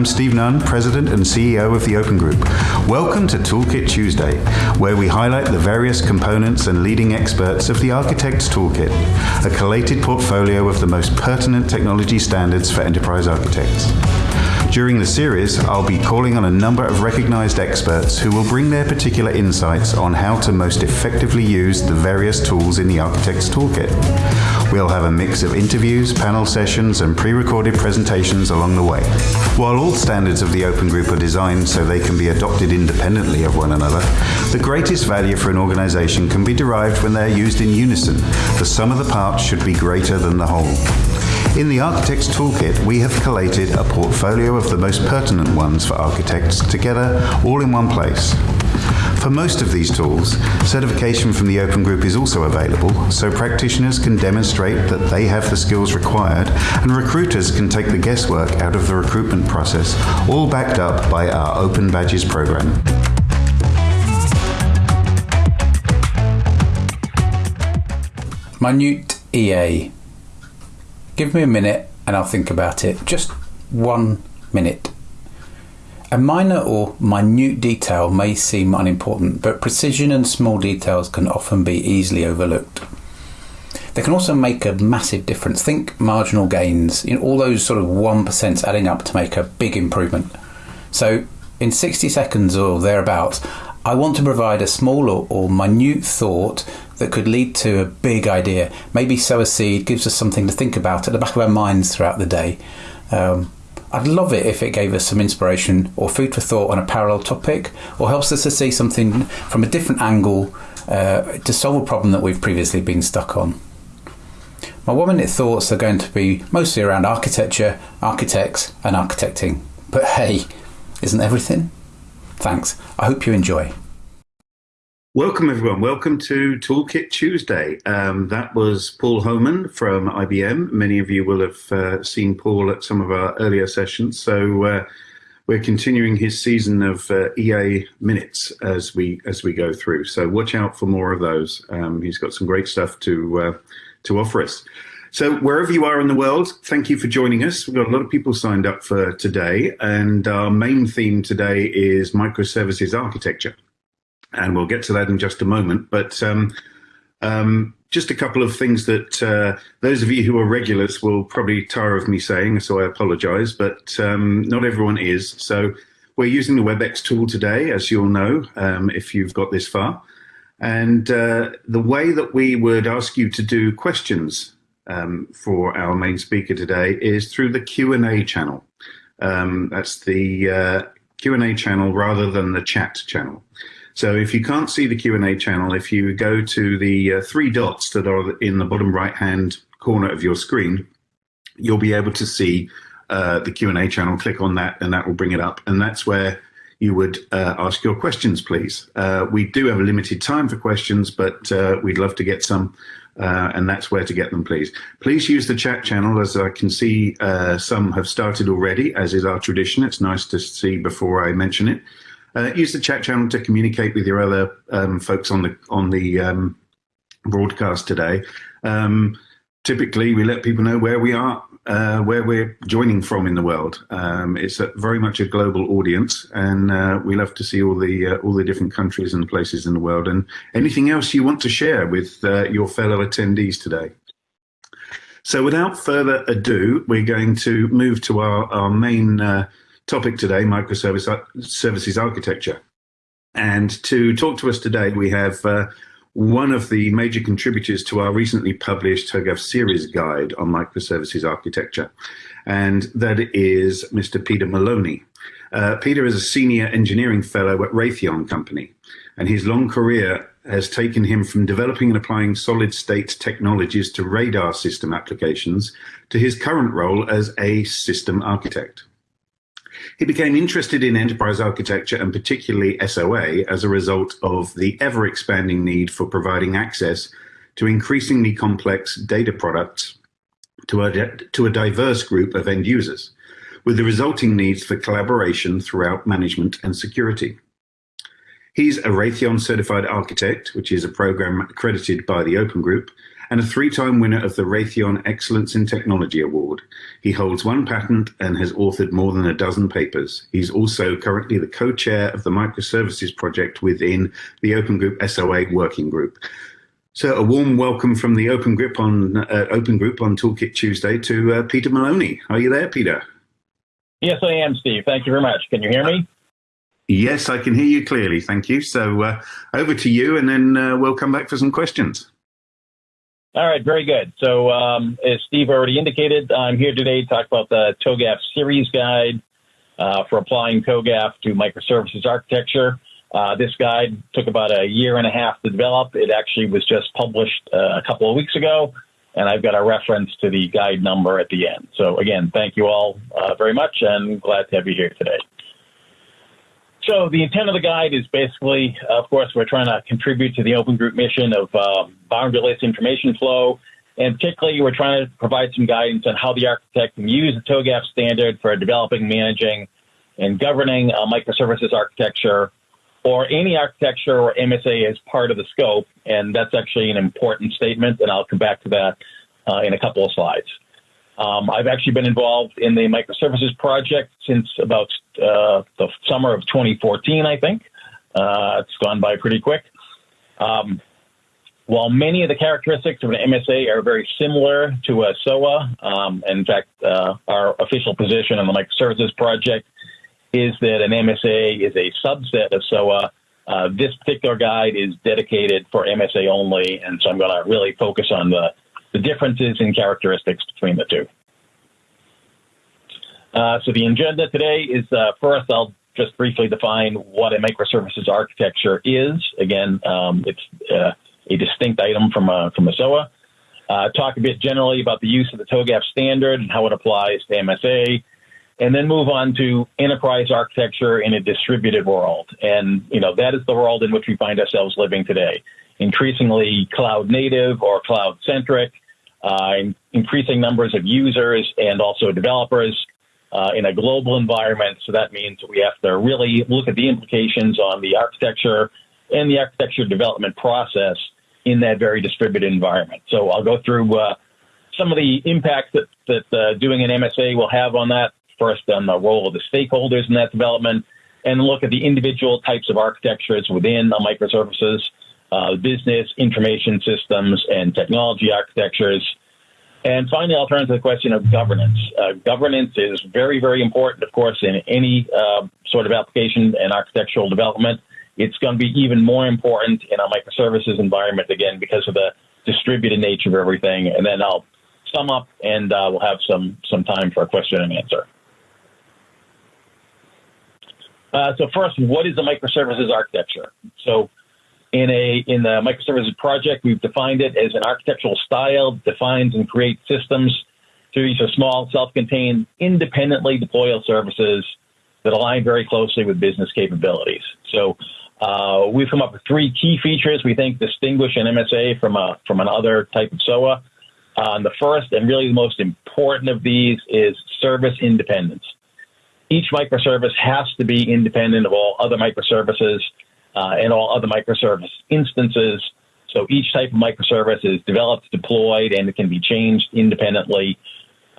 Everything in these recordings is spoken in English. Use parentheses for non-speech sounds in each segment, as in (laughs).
I'm Steve Nunn, President and CEO of the Open Group. Welcome to Toolkit Tuesday, where we highlight the various components and leading experts of the Architect's Toolkit, a collated portfolio of the most pertinent technology standards for enterprise architects. During the series, I'll be calling on a number of recognized experts who will bring their particular insights on how to most effectively use the various tools in the Architect's Toolkit. We'll have a mix of interviews, panel sessions, and pre-recorded presentations along the way. While all standards of the Open Group are designed so they can be adopted independently of one another, the greatest value for an organization can be derived when they're used in unison. The sum of the parts should be greater than the whole. In the Architect's Toolkit, we have collated a portfolio of the most pertinent ones for architects together all in one place. For most of these tools, certification from the Open Group is also available, so practitioners can demonstrate that they have the skills required and recruiters can take the guesswork out of the recruitment process, all backed up by our Open Badges program. Minute EA Give me a minute and I'll think about it. Just one minute. A minor or minute detail may seem unimportant, but precision and small details can often be easily overlooked. They can also make a massive difference. Think marginal gains, in all those sort of 1% adding up to make a big improvement. So, in 60 seconds or thereabouts, I want to provide a small or, or, minute thought that could lead to a big idea. Maybe sow a seed, gives us something to think about at the back of our minds throughout the day. Um, I'd love it if it gave us some inspiration or food for thought on a parallel topic, or helps us to see something from a different angle uh, to solve a problem that we've previously been stuck on. My one minute thoughts are going to be mostly around architecture, architects, and architecting. But hey, isn't everything? Thanks. I hope you enjoy. Welcome, everyone. Welcome to Toolkit Tuesday. Um, that was Paul Homan from IBM. Many of you will have uh, seen Paul at some of our earlier sessions. So uh, we're continuing his season of uh, EA minutes as we as we go through. So watch out for more of those. Um, he's got some great stuff to uh, to offer us. So wherever you are in the world, thank you for joining us. We've got a lot of people signed up for today, and our main theme today is microservices architecture. And we'll get to that in just a moment. But um, um, just a couple of things that uh, those of you who are regulars will probably tire of me saying, so I apologize, but um, not everyone is. So we're using the WebEx tool today, as you'll know, um, if you've got this far. And uh, the way that we would ask you to do questions um, for our main speaker today is through the Q&A channel. Um, that's the uh, Q&A channel rather than the chat channel. So if you can't see the Q&A channel, if you go to the uh, three dots that are in the bottom right-hand corner of your screen, you'll be able to see uh, the Q&A channel. Click on that and that will bring it up. And that's where you would uh, ask your questions, please. Uh, we do have a limited time for questions, but uh, we'd love to get some uh, and that's where to get them, please. Please use the chat channel, as I can see some have started already, as is our tradition. It's nice to see before I mention it. Uh, use the chat channel to communicate with your other um, folks on the on the um, broadcast today. Um, typically, we let people know where we are uh, where we're joining from in the world. Um, it's a, very much a global audience, and uh, we love to see all the uh, all the different countries and places in the world. And anything else you want to share with uh, your fellow attendees today. So, without further ado, we're going to move to our our main uh, topic today: microservice services architecture. And to talk to us today, we have uh, one of the major contributors to our recently published TOGAF series guide on microservices architecture, and that is Mr. Peter Maloney. Uh, Peter is a senior engineering fellow at Raytheon Company, and his long career has taken him from developing and applying solid state technologies to radar system applications to his current role as a system architect. He became interested in enterprise architecture and particularly SOA as a result of the ever expanding need for providing access to increasingly complex data products to a, to a diverse group of end users, with the resulting needs for collaboration throughout management and security. He's a Raytheon certified architect, which is a program accredited by the Open Group, and a three-time winner of the Raytheon Excellence in Technology Award. He holds one patent and has authored more than a dozen papers. He's also currently the co-chair of the microservices project within the Open Group SOA working group. So a warm welcome from the Open Group on uh, Open Group on Toolkit Tuesday to uh, Peter Maloney. Are you there, Peter? Yes, I am, Steve. Thank you very much. Can you hear me? Yes, I can hear you clearly. Thank you. So uh, over to you, and then uh, we'll come back for some questions. All right, very good. So, um, as Steve already indicated, I'm here today to talk about the TOGAF series guide uh, for applying TOGAF to microservices architecture. Uh, this guide took about a year and a half to develop. It actually was just published uh, a couple of weeks ago, and I've got a reference to the guide number at the end. So, again, thank you all uh, very much, and glad to have you here today. So the intent of the guide is basically, of course, we're trying to contribute to the open group mission of uh, boundaryless information flow. And particularly, we're trying to provide some guidance on how the architect can use the TOGAF standard for developing, managing, and governing a microservices architecture or any architecture or MSA as part of the scope. And that's actually an important statement, and I'll come back to that uh, in a couple of slides. Um, I've actually been involved in the microservices project since about uh, the summer of 2014, I think. Uh, it's gone by pretty quick. Um, while many of the characteristics of an MSA are very similar to a SOA, um, in fact, uh, our official position on the microservices project is that an MSA is a subset of SOA. Uh, this particular guide is dedicated for MSA only, and so I'm going to really focus on the the differences in characteristics between the two. Uh, so the agenda today is uh, first, I'll just briefly define what a microservices architecture is. Again, um, it's uh, a distinct item from a, from a SOA. Uh, talk a bit generally about the use of the TOGAF standard and how it applies to MSA, and then move on to enterprise architecture in a distributed world. And, you know, that is the world in which we find ourselves living today increasingly cloud native or cloud centric, uh, increasing numbers of users and also developers uh, in a global environment. So that means we have to really look at the implications on the architecture and the architecture development process in that very distributed environment. So I'll go through uh, some of the impacts that, that uh, doing an MSA will have on that. First, on the role of the stakeholders in that development, and look at the individual types of architectures within the microservices uh, business, information systems, and technology architectures. And finally, I'll turn to the question of governance. Uh, governance is very, very important, of course, in any uh, sort of application and architectural development. It's going to be even more important in a microservices environment, again, because of the distributed nature of everything. And then I'll sum up and uh, we'll have some, some time for a question and answer. Uh, so first, what is a microservices architecture? So in a in the microservices project, we've defined it as an architectural style that defines and creates systems through these are small, self-contained, independently deployable services that align very closely with business capabilities. So uh, we've come up with three key features we think distinguish an MSA from a from another type of SOA. Uh, the first and really the most important of these is service independence. Each microservice has to be independent of all other microservices uh, and all other microservice instances. So each type of microservice is developed, deployed, and it can be changed independently.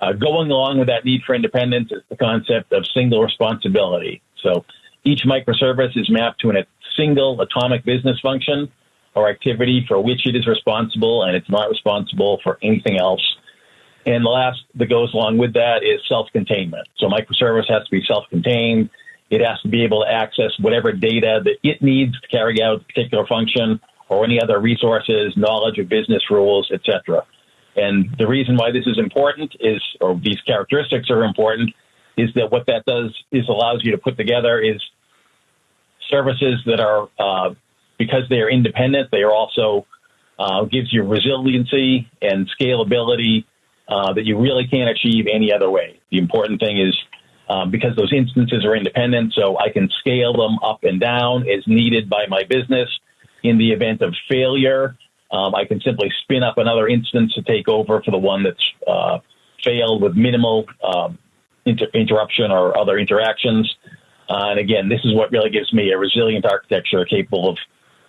Uh, going along with that need for independence is the concept of single responsibility. So each microservice is mapped to a single atomic business function or activity for which it is responsible, and it's not responsible for anything else. And the last that goes along with that is self-containment. So microservice has to be self-contained. It has to be able to access whatever data that it needs to carry out a particular function or any other resources, knowledge of business rules, etc. And the reason why this is important is, or these characteristics are important, is that what that does is allows you to put together is services that are, uh, because they are independent, they are also uh, gives you resiliency and scalability uh, that you really can't achieve any other way. The important thing is um, because those instances are independent, so I can scale them up and down as needed by my business. In the event of failure, um, I can simply spin up another instance to take over for the one that's uh, failed with minimal um, inter- interruption or other interactions. Uh, and again, this is what really gives me a resilient architecture capable of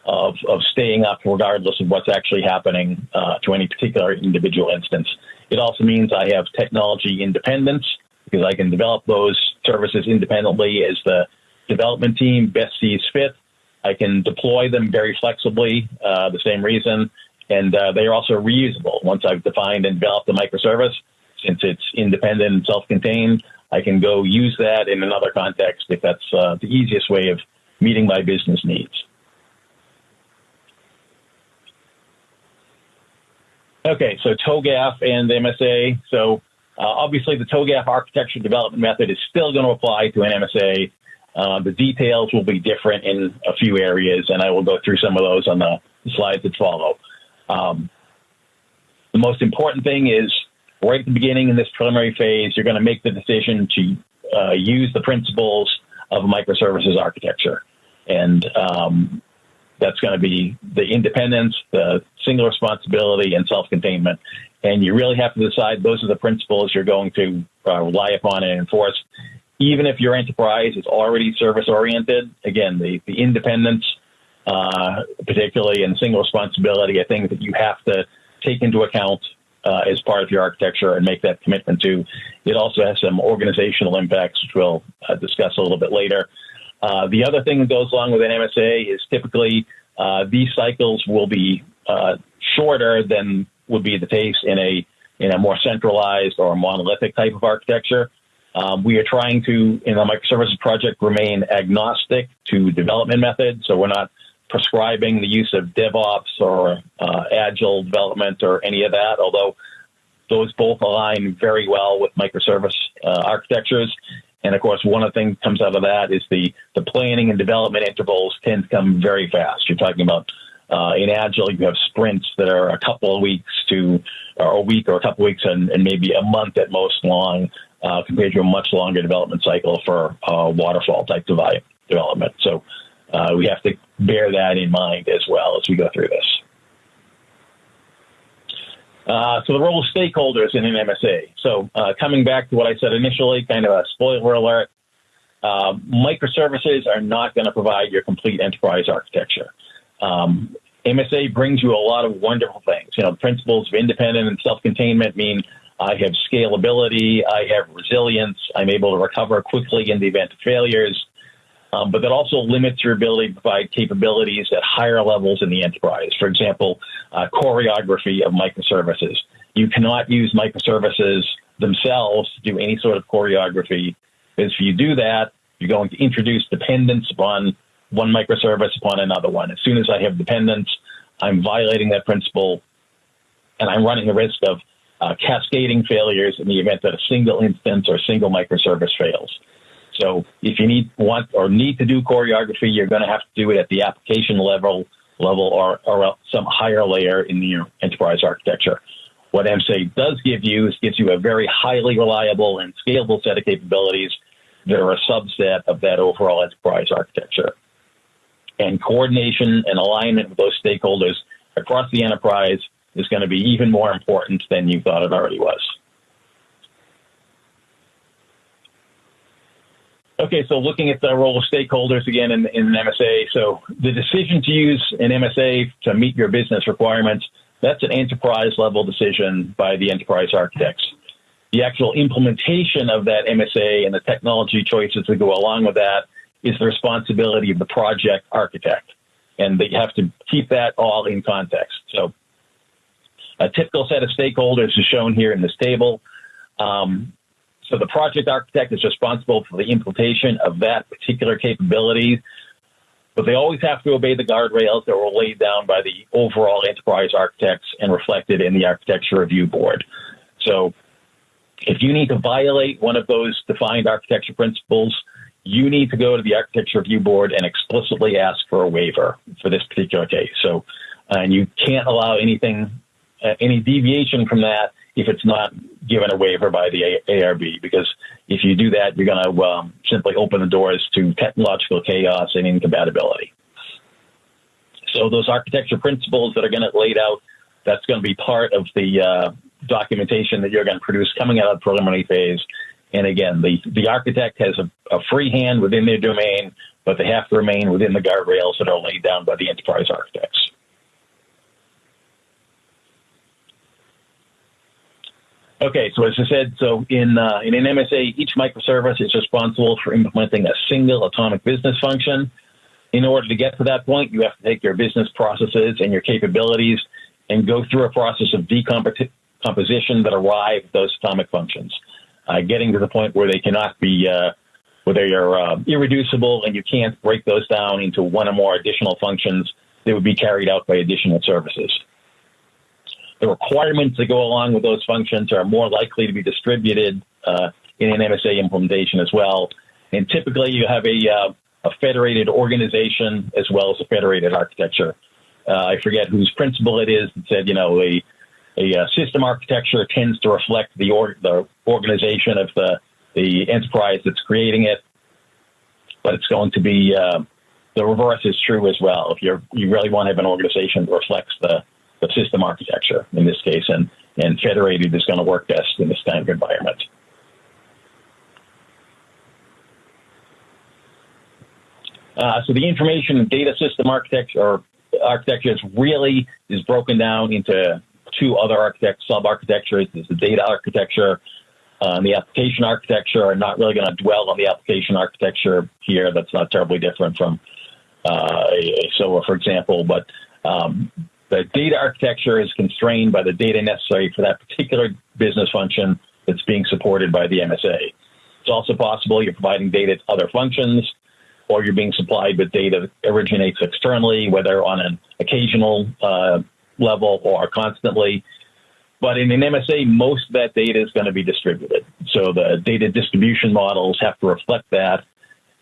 of, of staying up regardless of what's actually happening uh, to any particular individual instance. It also means I have technology independence because I can develop those services independently as the development team best sees fit. I can deploy them very flexibly, uh, the same reason, and uh, they are also reusable. Once I've defined and developed the microservice, since it's independent and self-contained, I can go use that in another context if that's uh, the easiest way of meeting my business needs. Okay, so TOGAF and MSA. So uh, obviously, the TOGAF architecture development method is still going to apply to an MSA. Uh, the details will be different in a few areas, and I will go through some of those on the slides that follow. Um, the most important thing is right at the beginning in this preliminary phase, you're going to make the decision to uh, use the principles of microservices architecture. And um, that's going to be the independence, the single responsibility, and self containment. And you really have to decide those are the principles you're going to uh, rely upon and enforce. Even if your enterprise is already service oriented, again, the, the independence, uh, particularly and single responsibility, are things that you have to take into account uh, as part of your architecture and make that commitment to. It also has some organizational impacts, which we'll uh, discuss a little bit later. Uh, the other thing that goes along with an MSA is typically uh, these cycles will be uh, shorter than would be the case in a in a more centralized or monolithic type of architecture. Um, we are trying to, in the microservices project, remain agnostic to development methods. So we're not prescribing the use of DevOps or uh, Agile development or any of that, although those both align very well with microservice uh, architectures. And of course, one of the things that comes out of that is the, the planning and development intervals tend to come very fast. You're talking about uh, in Agile, you have sprints that are a couple of weeks to, or a week or a couple of weeks and, and maybe a month at most long, uh, compared to a much longer development cycle for uh, waterfall type development. So uh, we have to bear that in mind as well as we go through this. Uh, so the role of stakeholders in an MSA. So uh, coming back to what I said initially, kind of a spoiler alert, microservices are not going to provide your complete enterprise architecture. Um, MSA brings you a lot of wonderful things. You know, principles of independent and self-containment mean I have scalability, I have resilience, I'm able to recover quickly in the event of failures. Um, but that also limits your ability to provide capabilities at higher levels in the enterprise. For example, uh, choreography of microservices. You cannot use microservices themselves to do any sort of choreography, because if you do that, you're going to introduce dependence upon one microservice upon another one. As soon as I have dependence, I'm violating that principle, and I'm running the risk of uh, cascading failures in the event that a single instance or a single microservice fails. So if you need want or need to do choreography, you're going to have to do it at the application level level or, or some higher layer in your enterprise architecture. What MSA does give you is gives you a very highly reliable and scalable set of capabilities that are a subset of that overall enterprise architecture. And coordination and alignment with those stakeholders across the enterprise is going to be even more important than you thought it already was. Okay, so looking at the role of stakeholders again in, in an MSA. So the decision to use an MSA to meet your business requirements, that's an enterprise level decision by the enterprise architects. The actual implementation of that MSA and the technology choices that go along with that is the responsibility of the project architect. And they have to keep that all in context. So a typical set of stakeholders is shown here in this table. Um, so the project architect is responsible for the implementation of that particular capability, but they always have to obey the guardrails that were laid down by the overall enterprise architects and reflected in the architecture review board. So if you need to violate one of those defined architecture principles, you need to go to the architecture review board and explicitly ask for a waiver for this particular case. So, and you can't allow anything, uh, any deviation from that if it's not given a waiver by the ARB, because if you do that, you're going to um, simply open the doors to technological chaos and incompatibility. So those architecture principles that are going to laid out, that's going to be part of the uh, documentation that you're going to produce coming out of the preliminary phase. And again, the, the architect has a, a free hand within their domain but they have to remain within the guardrails that are laid down by the enterprise architects. Okay, so as I said, so in uh, in an MSA, each microservice is responsible for implementing a single atomic business function. In order to get to that point, you have to take your business processes and your capabilities and go through a process of decomposition that arrive at those atomic functions, uh, getting to the point where they cannot be uh, where they are uh, irreducible and you can't break those down into one or more additional functions that would be carried out by additional services. The requirements that go along with those functions are more likely to be distributed uh, in an MSA implementation as well. And typically, you have a, uh, a federated organization as well as a federated architecture. I forget whose principle it is that said, you know, a, a system architecture tends to reflect the, or, the organization of the the enterprise that's creating it. But it's going to be uh, the reverse is true as well. If you you really want to have an organization that reflects the, the system architecture in this case, and and federated is going to work best in this kind of environment. Uh, so the information and data system architecture or architecture is really is broken down into two other architect sub architectures. There's the data architecture uh, the application architecture. I'm not really going to dwell on the application architecture here. That's not terribly different from uh, SOA, for example. But um, the data architecture is constrained by the data necessary for that particular business function that's being supported by the MSA. It's also possible you're providing data to other functions, or you're being supplied with data that originates externally, whether on an occasional uh, level or constantly. But in an MSA, most of that data is going to be distributed. So the data distribution models have to reflect that.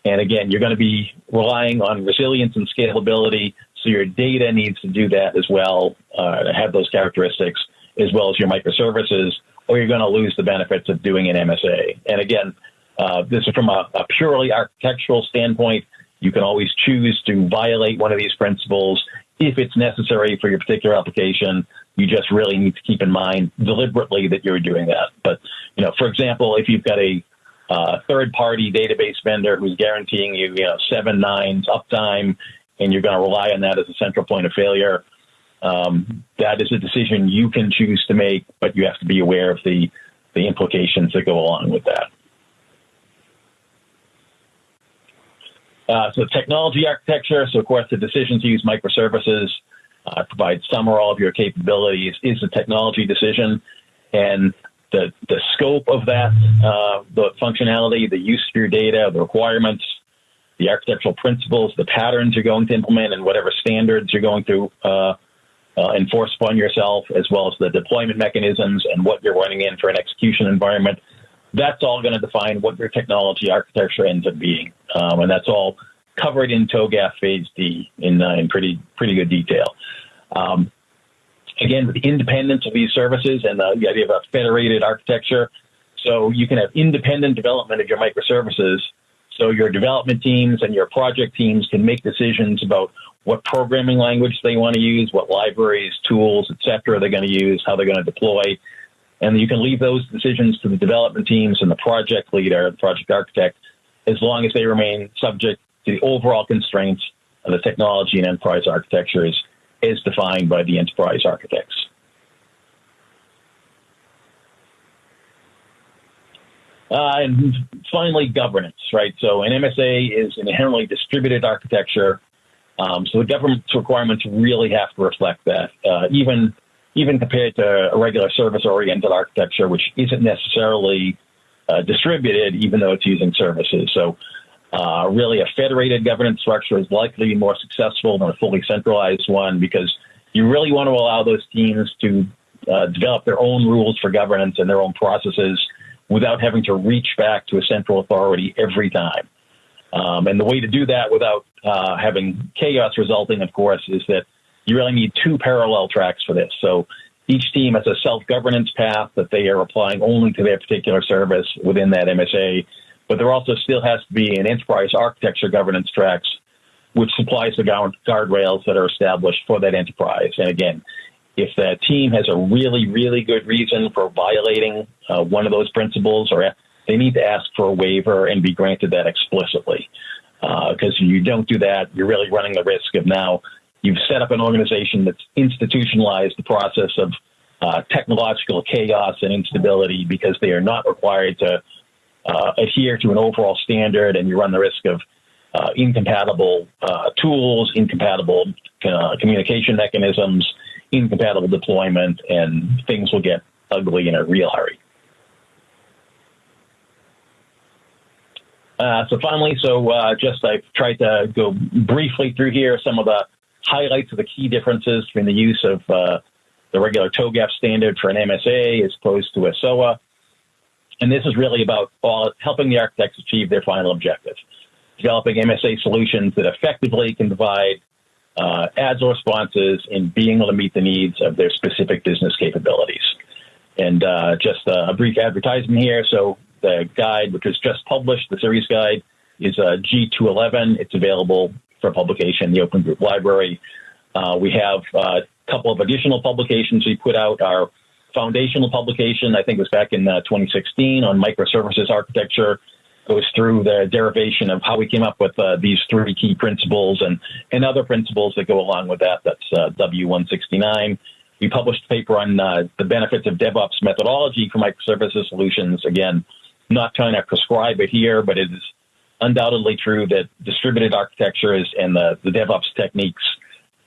And again, you're going to be relying on resilience and scalability. So your data needs to do that as well, uh, have those characteristics, as well as your microservices, or you're going to lose the benefits of doing an MSA. And again, uh, this is from a, a purely architectural standpoint. You can always choose to violate one of these principles if it's necessary for your particular application you just really need to keep in mind deliberately that you're doing that. But, you know, for example, if you've got a uh, third party database vendor who's guaranteeing you, you know, seven nines uptime, and you're going to rely on that as a central point of failure, um, that is a decision you can choose to make, but you have to be aware of the, the implications that go along with that. Uh, so technology architecture, so of course the decision to use microservices uh, provide some or all of your capabilities is a technology decision. And the, the scope of that, uh, the functionality, the use of your data, the requirements, the architectural principles, the patterns you're going to implement, and whatever standards you're going to uh, uh, enforce upon yourself, as well as the deployment mechanisms and what you're running in for an execution environment. That's all going to define what your technology architecture ends up being, um, and that's all covered in TOGAF Phase D in, uh, in pretty pretty good detail. Um, again, the independence of these services and the, the idea of a federated architecture, so you can have independent development of your microservices. So your development teams and your project teams can make decisions about what programming language they want to use, what libraries, tools, etc. they're going to use, how they're going to deploy. And you can leave those decisions to the development teams and the project leader, the project architect, as long as they remain subject to the overall constraints of the technology and enterprise architectures is defined by the enterprise architects. Uh, and finally, governance, right? So an MSA is an inherently distributed architecture. Um, so the governance requirements really have to reflect that, uh, even even compared to a regular service-oriented architecture, which isn't necessarily uh, distributed, even though it's using services. So uh, really, a federated governance structure is likely more successful than a fully centralized one because you really want to allow those teams to uh, develop their own rules for governance and their own processes without having to reach back to a central authority every time. Um, and the way to do that without uh, having chaos resulting, of course, is that you really need two parallel tracks for this. So each team has a self governance path that they are applying only to their particular service within that MSA but there also still has to be an enterprise architecture governance tracks, which supplies the guardrails that are established for that enterprise. And again, if that team has a really, really good reason for violating uh, one of those principles, or they need to ask for a waiver and be granted that explicitly. Because uh, you don't do that, you're really running the risk of now you've set up an organization that's institutionalized the process of uh, technological chaos and instability because they are not required to uh, adhere to an overall standard, and you run the risk of uh, incompatible uh, tools, incompatible uh, communication mechanisms, incompatible deployment, and things will get ugly in a real hurry. Uh, so finally, so uh, just I've tried to go briefly through here some of the highlights of the key differences between the use of the regular TOGAF standard for an MSA as opposed to a SOA. And this is really about all, helping the architects achieve their final objective, developing MSA solutions that effectively can provide uh, agile responses and being able to meet the needs of their specific business capabilities. And uh, just a brief advertisement here. So the guide, which was just published, the series guide, is uh, G211. It's available for publication in the Open Group Library. Uh, we have uh, a couple of additional publications we put out. Our foundational publication, I think, it was back in uh, 2016 on microservices architecture. Goes through the derivation of how we came up with uh, these three key principles and, and other principles that go along with that. That's uh, W169. We published a paper on uh, the benefits of DevOps methodology for microservices solutions. Again, not trying to prescribe it here, but it is undoubtedly true that distributed architectures and the, the DevOps techniques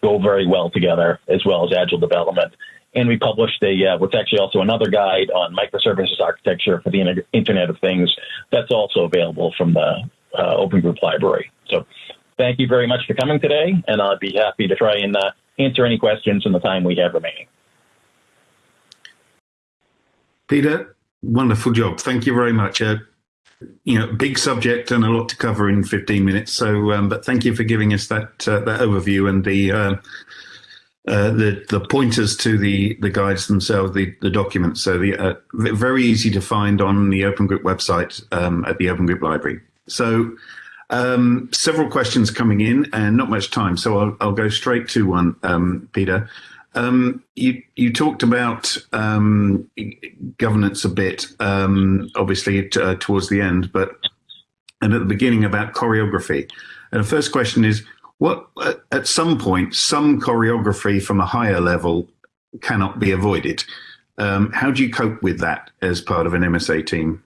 go very well together, as well as agile development. And we published a uh, what's actually also another guide on microservices architecture for the Internet of Things. That's also available from the uh, Open Group Library. So, thank you very much for coming today, and I'll be happy to try and uh, answer any questions in the time we have remaining. Peter, wonderful job. Thank you very much. Uh, you know, big subject and a lot to cover in 15 minutes. So, um, but thank you for giving us that uh, that overview and the uh, the the pointers to the the guides themselves, the the documents. So, the uh, very easy to find on the Open Group website um, at the Open Group Library. So. Um, several questions coming in and not much time, so I'll, I'll go straight to one, um, Peter. Um, you you talked about um, governance a bit, um, obviously uh, towards the end, but and at the beginning about choreography. And the first question is, what at some point some choreography from a higher level cannot be avoided. Um, how do you cope with that as part of an MSA team?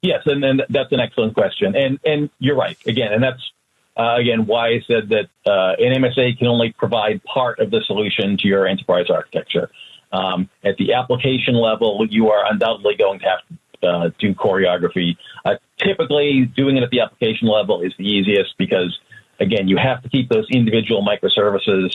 Yes, and, and that's an excellent question, and and you're right again, and that's uh, again, why I said that uh, an MSA can only provide part of the solution to your enterprise architecture. Um, at the application level, you are undoubtedly going to have to uh, do choreography. Uh, typically, doing it at the application level is the easiest because, again, you have to keep those individual microservices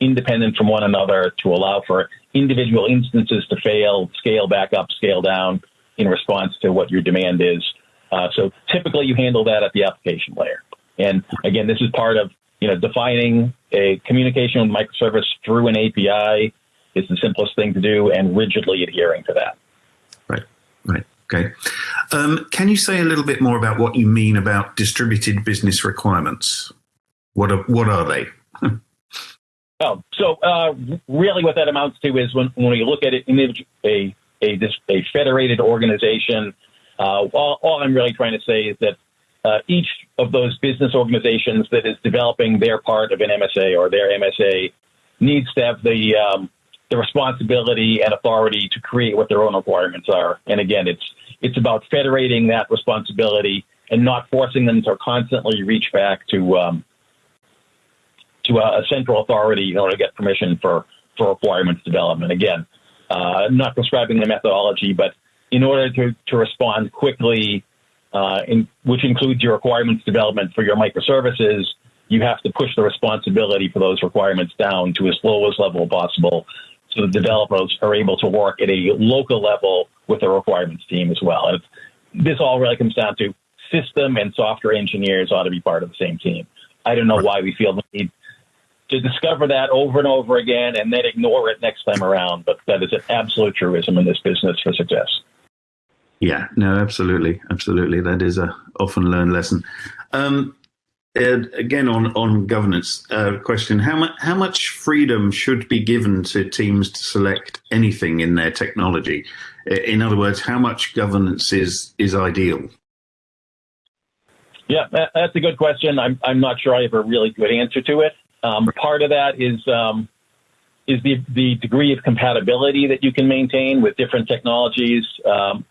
independent from one another to allow for individual instances to fail, scale back up, scale down in response to what your demand is. Uh, so typically, you handle that at the application layer. And again, this is part of you know defining a communication with microservice through an API is the simplest thing to do, and rigidly adhering to that. Right. Right. Okay. Um, can you say a little bit more about what you mean about distributed business requirements? What are what are they? (laughs) oh, so uh, really, what that amounts to is when when we look at it in a a, a federated organization. Uh, all, all I'm really trying to say is that uh, each of those business organizations that is developing their part of an MSA or their MSA needs to have the um, the responsibility and authority to create what their own requirements are. And again, it's it's about federating that responsibility and not forcing them to constantly reach back to um, to a, a, central authority in order to get permission for for requirements development. Again, uh, not prescribing the methodology, but in order to, to respond quickly uh, in, which includes your requirements development for your microservices, you have to push the responsibility for those requirements down to as low as level possible so the developers are able to work at a local level with the requirements team as well. And this all really comes down to system and software engineers ought to be part of the same team. I don't know why we feel the need to discover that over and over again and then ignore it next time around, but that is an absolute truism in this business for success. Yeah, no, absolutely, absolutely. That is a often learned lesson. Um, again, on on governance uh, question, how much how much freedom should be given to teams to select anything in their technology? In other words, how much governance is is ideal? Yeah, that's a good question. I'm, I'm not sure I have a really good answer to it. Um, part of that is um, is the, the degree of compatibility that you can maintain with different technologies. Um,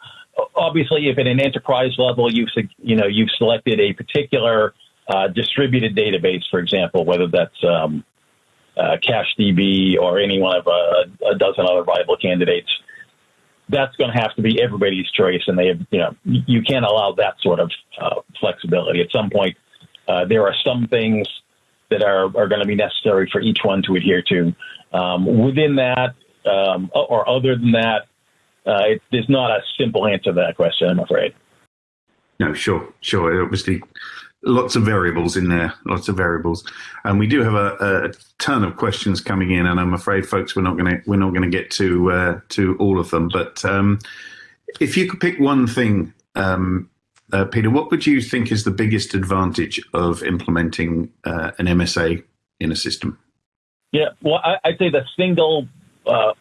obviously, if at an enterprise level you've you know you've selected a particular uh, distributed database, for example, whether that's um, uh, CacheDB or any one of a, a dozen other viable candidates, that's going to have to be everybody's choice, and they have, you know you can't allow that sort of uh, flexibility. At some point, uh, there are some things that are, are going to be necessary for each one to adhere to. Um, within that, um, or other than that, uh, it, there's not a simple answer to that question, I'm afraid. No, sure, sure. Obviously, lots of variables in there, lots of variables, and we do have a, a ton of questions coming in, and I'm afraid, folks, we're not going to we're not going to get to uh, to all of them. But um, if you could pick one thing, um, uh, Peter, what would you think is the biggest advantage of implementing uh, an MSA in a system? Yeah, well, I, would say the single uh,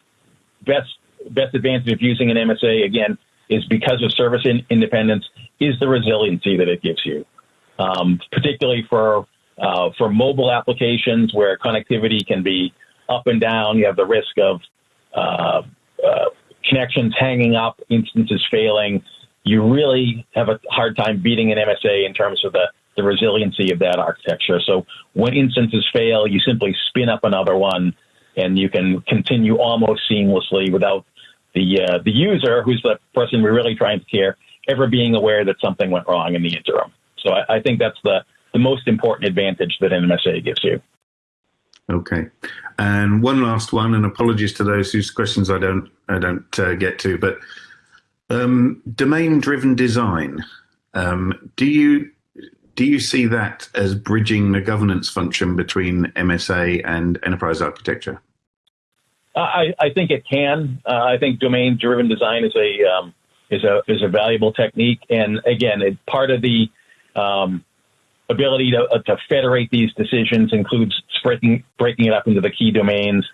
best best advantage of using an MSA again is because of service in, independence is the resiliency that it gives you, um, particularly for uh, for mobile applications where connectivity can be up and down. You have the risk of uh, uh, connections hanging up, instances failing. You really have a hard time beating an MSA in terms of the the resiliency of that architecture. So when instances fail, you simply spin up another one, and you can continue almost seamlessly without the uh, the user, who's the person we're really trying to care, ever being aware that something went wrong in the interim. So I, I think that's the the most important advantage that an MSA gives you. Okay, and one last one, and apologies to those whose questions I don't I don't uh, get to, but um, domain-driven design. Um, do you do you see that as bridging the governance function between MSA and enterprise architecture? I, I think it can. Uh, I think domain-driven design is a um, is a is a valuable technique, and again, it, part of the um, ability to, uh, to federate these decisions includes breaking breaking it up into the key domains,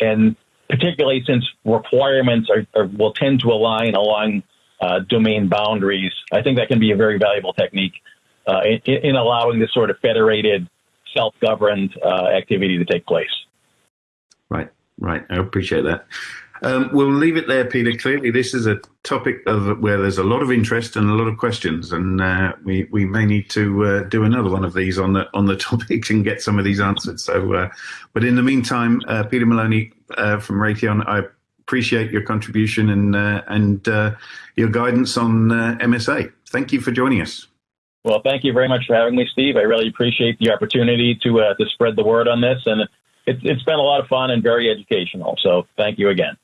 and particularly since requirements are, are will tend to align along uh, domain boundaries, I think that can be a very valuable technique uh, in, in, allowing this sort of federated, self-governed uh, activity to take place. Right. Right, I appreciate that. Um, we'll leave it there, Peter. Clearly, this is a topic of where there's a lot of interest and a lot of questions, and uh, we we may need to uh, do another one of these on the on the (laughs) topic and get some of these answered. So, uh, but in the meantime, uh, Peter Maloney uh, from Raytheon, I appreciate your contribution and uh, and your guidance on MSA. Thank you for joining us. Well, thank you very much for having me, Steve. I really appreciate the opportunity to to spread the word on this and it's, it's been a lot of fun and very educational. So thank you again.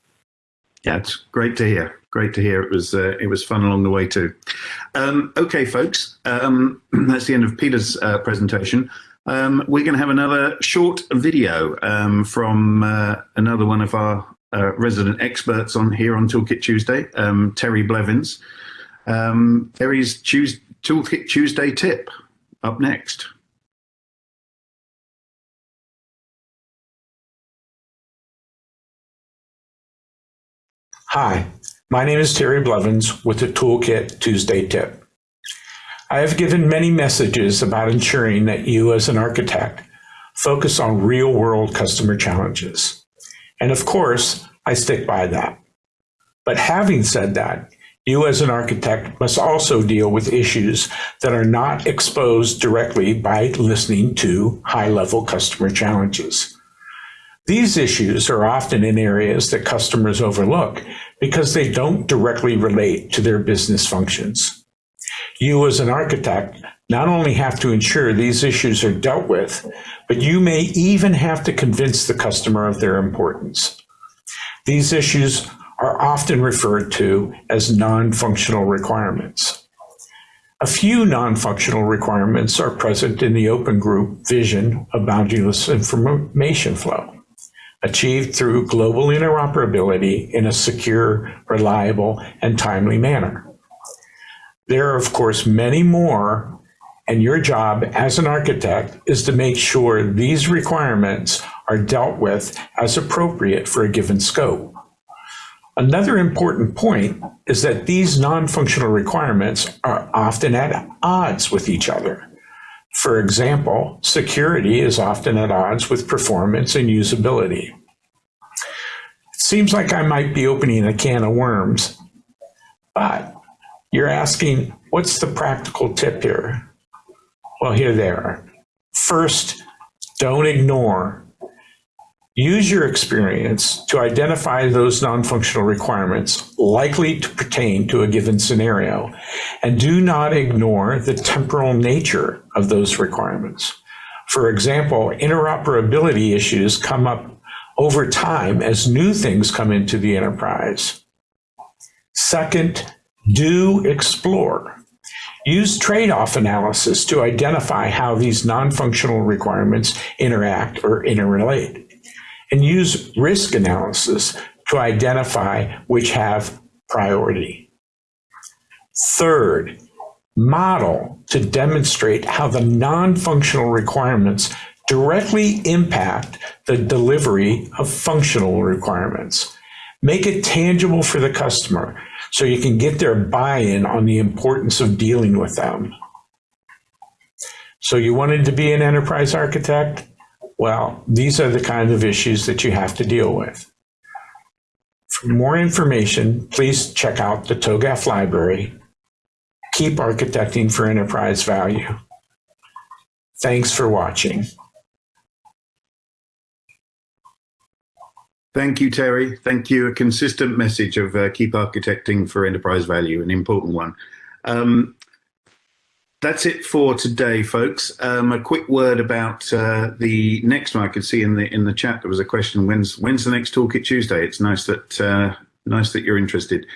Yeah, it's great to hear. Great to hear. It was uh, it was fun along the way too. Um, okay, folks, um, (clears throat) that's the end of Peter's uh, presentation. Um, we're going to have another short video um, from uh, another one of our uh, resident experts on here on Toolkit Tuesday, um, Terry Blevins. Um, Terry's Tues- Toolkit Tuesday tip up next. Hi, my name is Terry Blevins with the Toolkit Tuesday Tip. I have given many messages about ensuring that you as an architect focus on real world customer challenges. And of course, I stick by that. But having said that, you as an architect must also deal with issues that are not exposed directly by listening to high level customer challenges. These issues are often in areas that customers overlook because they don't directly relate to their business functions. You as an architect not only have to ensure these issues are dealt with, but you may even have to convince the customer of their importance. These issues are often referred to as non-functional requirements. A few non-functional requirements are present in the open group vision of boundaryless information flow achieved through global interoperability in a secure, reliable, and timely manner. There are, of course, many more, and your job as an architect is to make sure these requirements are dealt with as appropriate for a given scope. Another important point is that these non-functional requirements are often at odds with each other. For example, security is often at odds with performance and usability. It seems like I might be opening a can of worms, but you're asking, what's the practical tip here? Well, here they are. First, don't ignore Use your experience to identify those non-functional requirements likely to pertain to a given scenario, and do not ignore the temporal nature of those requirements. For example, interoperability issues come up over time as new things come into the enterprise. Second, do explore. Use trade-off analysis to identify how these non-functional requirements interact or interrelate and use risk analysis to identify which have priority. Third, model to demonstrate how the non-functional requirements directly impact the delivery of functional requirements. Make it tangible for the customer so you can get their buy-in on the importance of dealing with them. So you wanted to be an enterprise architect? Well, these are the kind of issues that you have to deal with. For more information, please check out the TOGAF library. Keep architecting for enterprise value. Thanks for watching. Thank you, Terry. Thank you. A consistent message of uh, keep architecting for enterprise value, an important one. Um, that's it for today, folks. Um, a quick word about uh, the next one. I could see in the in the chat there was a question: When's when's the next Toolkit Tuesday? It's nice that uh, nice that you're interested.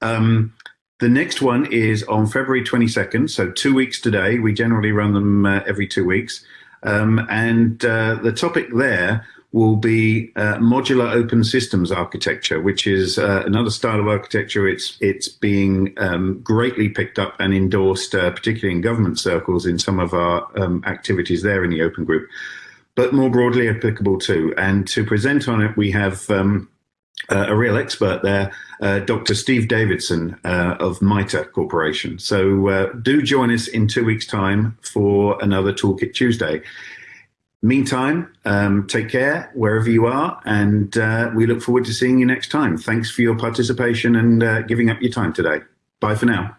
Um, the next one is on February 22nd, so two weeks today. We generally run them uh, every two weeks, um, and uh, the topic there will be uh, modular open systems architecture, which is uh, another style of architecture. It's it's being um, greatly picked up and endorsed, uh, particularly in government circles, in some of our um, activities there in the open group, but more broadly applicable too. And to present on it, we have um, uh, a real expert there, uh, Dr. Steve Davidson uh, of MITRE Corporation. So do join us in two weeks' time for another Toolkit Tuesday. Meantime, um, take care wherever you are, and uh, we look forward to seeing you next time. Thanks for your participation and uh, giving up your time today. Bye for now.